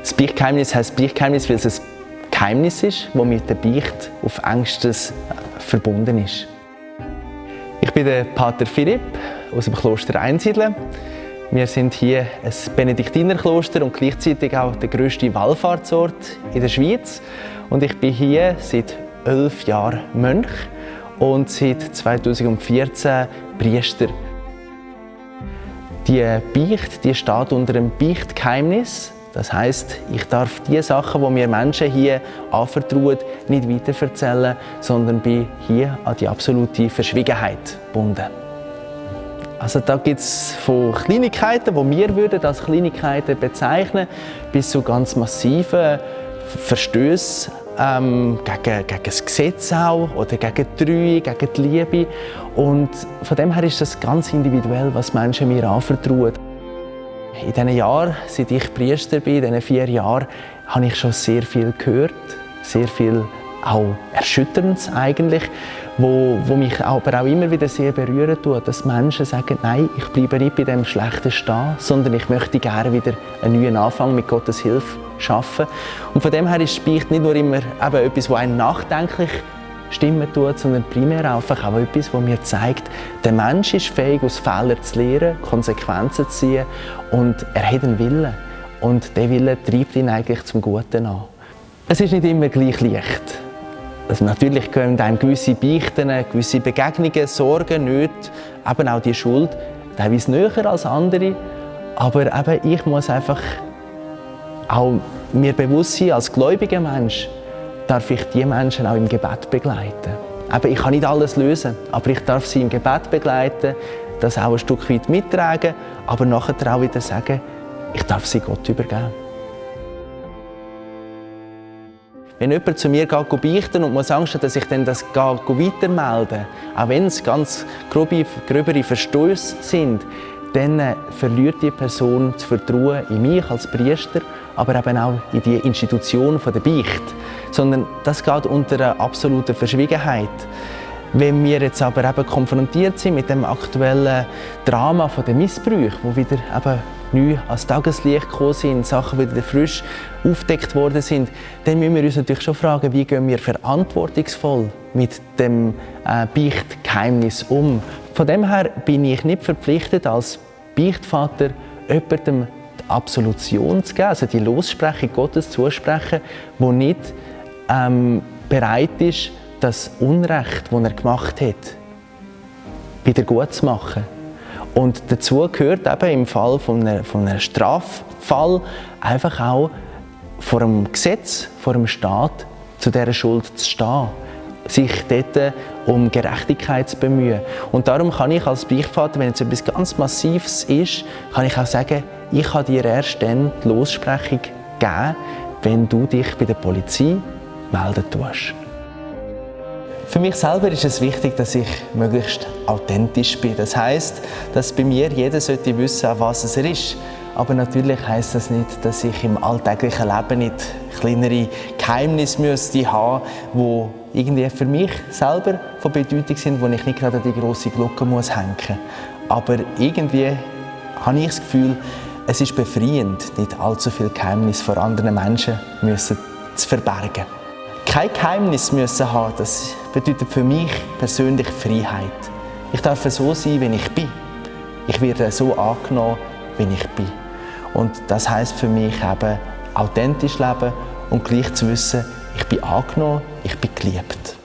Das Beichtgeheimnis heisst Beichtgeheimnis, weil es ein Geheimnis ist, das mit der Beicht auf engstes verbunden ist. Ich bin der Pater Philipp aus dem Kloster Einsiedeln. Wir sind hier ein Benediktinerkloster und gleichzeitig auch der grösste Wallfahrtsort in der Schweiz. Und ich bin hier seit elf Jahren Mönch und seit 2014 Priester. Die Beicht die steht unter einem Beichtgeheimnis. Das heißt, ich darf die Sachen, die mir Menschen hier anvertrauen, nicht weiterverzählen, sondern bin hier an die absolute Verschwiegenheit gebunden. Also da gibt es von Kleinigkeiten, die wir würden als Kleinigkeiten bezeichnen, bis zu ganz massiven Verstößen ähm, gegen, gegen das Gesetz auch oder gegen die Treue, gegen die Liebe. Und von dem her ist das ganz individuell, was Menschen mir anvertrauen. In diesen Jahren, seit ich Priester bin, in diesen vier Jahren, habe ich schon sehr viel gehört, sehr viel auch Erschütterndes eigentlich, wo, wo mich aber auch immer wieder sehr berühren tut, dass Menschen sagen, nein, ich bleibe nicht bei dem Schlechten stehen, sondern ich möchte gerne wieder einen neuen Anfang mit Gottes Hilfe schaffen. Und von dem her ist Beicht nicht nur immer eben etwas, das einen nachdenklich stimmen tut, sondern primär einfach auch etwas, das mir zeigt, der Mensch ist fähig, aus Fehlern zu lernen, Konsequenzen zu ziehen und er hat einen Willen. Und der Wille treibt ihn eigentlich zum Guten an. Es ist nicht immer gleich leicht. Also natürlich können einem gewisse Beichten, gewisse Begegnungen, Sorgen, Nöte, eben auch die Schuld, teilweise näher als andere. Aber eben, ich muss einfach auch mir bewusst sein, als gläubiger Mensch darf ich die Menschen auch im Gebet begleiten. Eben, ich kann nicht alles lösen, aber ich darf sie im Gebet begleiten, das auch ein Stück weit mittragen, aber nachher auch wieder sagen, ich darf sie Gott übergeben. Wenn jemand zu mir geht beichten und muss Angst hat, dass ich dann das weitermelde, auch wenn es ganz grobe, gröbere Verstöße sind, dann äh, verliert die Person das Vertrauen in mich als Priester, aber eben auch in die Institution der Beicht. Sondern das geht unter einer absoluten Verschwiegenheit. Wenn wir jetzt aber eben konfrontiert sind mit dem aktuellen Drama der Missbrauch, wo wieder eben neu ans Tageslicht gekommen sind, Sachen wieder frisch aufdeckt worden sind, dann müssen wir uns natürlich schon fragen, wie gehen wir verantwortungsvoll mit dem äh, Beichtgeheimnis um. Von dem her bin ich nicht verpflichtet, als Beichtvater jemandem die Absolution zu geben, also die Lossprechung Gottes zusprechen, wo nicht ähm, bereit ist, das Unrecht, das er gemacht hat, wieder gut zu machen. Und dazu gehört eben im Fall von einem, von einem Straffall einfach auch vor dem Gesetz, vor dem Staat zu dieser Schuld zu stehen sich dort um Gerechtigkeit zu bemühen. Und darum kann ich als Beichtvater, wenn es etwas ganz Massives ist, kann ich auch sagen, ich kann dir erst dann die Lossprechung geben, wenn du dich bei der Polizei melden tust. Für mich selber ist es wichtig, dass ich möglichst authentisch bin. Das heißt, dass bei mir jeder sollte wissen, was es ist. Aber natürlich heißt das nicht, dass ich im alltäglichen Leben nicht kleinere Geheimnisse müsste haben, wo irgendwie für mich selber von Bedeutung sind, wo ich nicht gerade die große Glocke muss hängen. Aber irgendwie habe ich das Gefühl, es ist befreiend, nicht allzu viel Geheimnis vor anderen Menschen müssen zu verbergen kein Geheimnis müssen haben, das bedeutet für mich persönlich Freiheit. Ich darf so sein, wie ich bin. Ich werde so angenommen, wie ich bin. Und das heißt für mich eben authentisch leben und gleich zu wissen, ich bin angenommen, ich bin geliebt.